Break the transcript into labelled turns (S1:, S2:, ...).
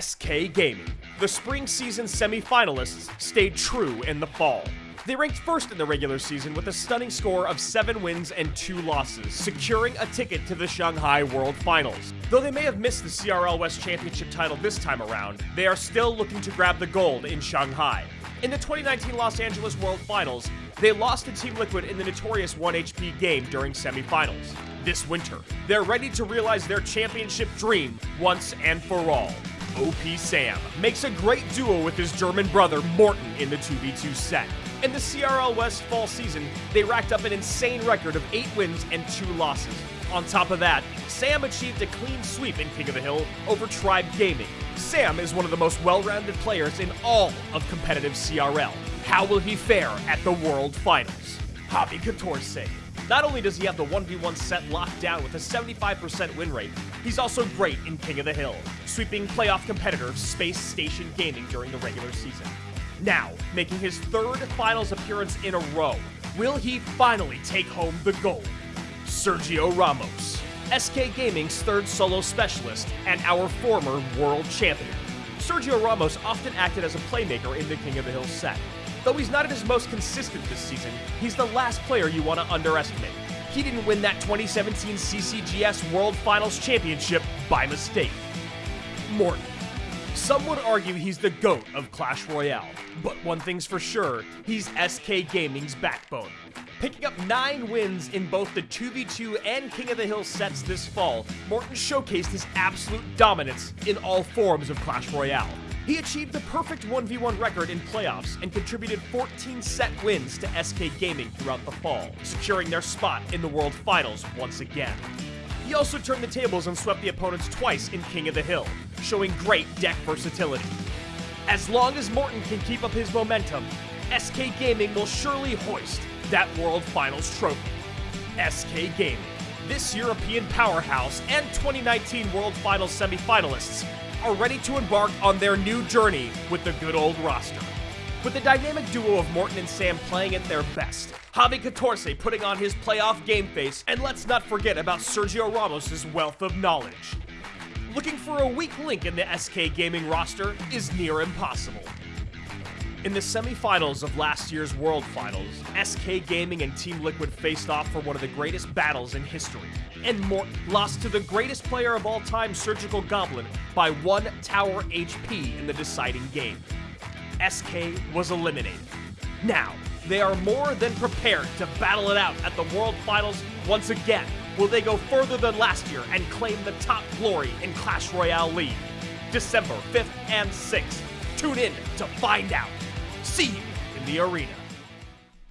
S1: SK Gaming. The spring season semifinalists stayed true in the fall. They ranked first in the regular season with a stunning score of 7 wins and 2 losses, securing a ticket to the Shanghai World Finals. Though they may have missed the CRL West Championship title this time around, they are still looking to grab the gold in Shanghai. In the 2019 Los Angeles World Finals, they lost to Team Liquid in the notorious 1HP game during semifinals. This winter, they're ready to realize their championship dream once and for all. OP Sam makes a great duo with his German brother Morten in the 2v2 set. In the CRL West fall season, they racked up an insane record of 8 wins and 2 losses. On top of that, Sam achieved a clean sweep in King of the Hill over Tribe Gaming. Sam is one of the most well-rounded players in all of competitive CRL. How will he fare at the World Finals? Javi Catorce. Not only does he have the 1v1 set locked down with a 75% win rate, he's also great in King of the Hill, sweeping playoff competitor Space Station Gaming during the regular season. Now, making his third finals appearance in a row, will he finally take home the gold? Sergio Ramos, SK Gaming's third solo specialist and our former world champion. Sergio Ramos often acted as a playmaker in the King of the Hill set. Though he's not at his most consistent this season, he's the last player you want to underestimate. He didn't win that 2017 CCGS World Finals Championship by mistake. Morten. Some would argue he's the GOAT of Clash Royale, but one thing's for sure, he's SK Gaming's backbone. Picking up 9 wins in both the 2v2 and King of the Hill sets this fall, Morten showcased his absolute dominance in all forms of Clash Royale. He achieved the perfect 1v1 record in playoffs and contributed 14 set wins to SK Gaming throughout the fall, securing their spot in the World Finals once again. He also turned the tables and swept the opponents twice in King of the Hill, showing great deck versatility. As long as Morten can keep up his momentum, SK Gaming will surely hoist that World Finals trophy. SK Gaming, this European powerhouse and 2019 World Finals semifinalists, are ready to embark on their new journey with the good old roster. With the dynamic duo of Morten and Sam playing at their best, Javi Catorce putting on his playoff game face, and let's not forget about Sergio Ramos' wealth of knowledge. Looking for a weak link in the SK Gaming roster is near impossible. In the semifinals of last year's World Finals, SK Gaming and Team Liquid faced off for one of the greatest battles in history, and Mort lost to the greatest player of all time, Surgical Goblin, by one tower HP in the deciding game. SK was eliminated. Now, they are more than prepared to battle it out at the World Finals once again. Will they go further than last year and claim the top glory in Clash Royale League? December 5th and 6th. Tune in to find out. See you in the arena.